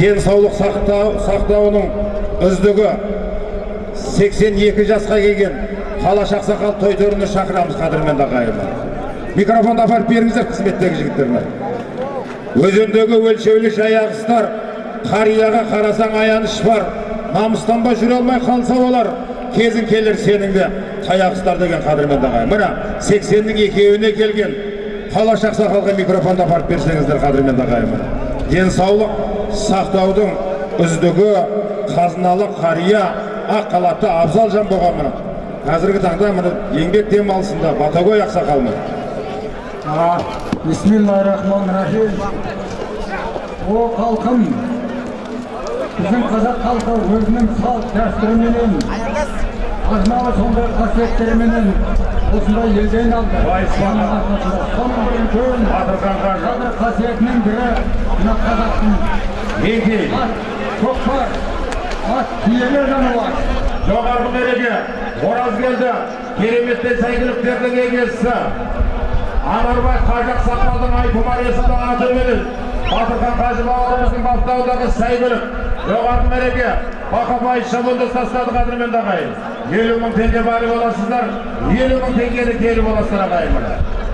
денсаулық сақтау, сақтауының үздігі 82 жасқа келген қалаш ақсақал той төріне шақырамыз қадірменді ағайындар микрофонды апарып беріңіздер қызметтегі жігіттеріне. Өзендегі өлшеулі жаяғыстар қарияға қарасаң аяныш бар. Намыстанбай жүре алмай қалса олар кезің келер сенің де. Таяқыстар деген қадірменді ағайын. Міне сексеннің екеуіне келген қалаш ақсақалға микрофонды апарып берсеңіздер қадірменді ағайын денсаулық сақтаудың үздігі қазыналы қария ақ халатты абзал жан болған міне қазіргі таңда міне еңбек демалысында батагөй ақсақал міне бисмиллахиррахманиррахим о халқым біздің қазақ халқы өзінің салт дәстүріменен ажмалы сондай қасиеттеріменен осындай елге айналды. Батырхан қажы бірі мына қазақтың ат көкпар ат киелі жануар жоғарғы мереке оразгелді кереметтей сәйгүліктердің егесі анарбай қажы ақсақалдың айтұмар есімді атыменен батырхан қажы бауырымыздың баптауындағы сәйгүлік жоғарғы мереке бақабай шабынды тастады қадірменді ағайын елу мың теңге бары боласыздар елу мың теңгені келі боласыздар ағайын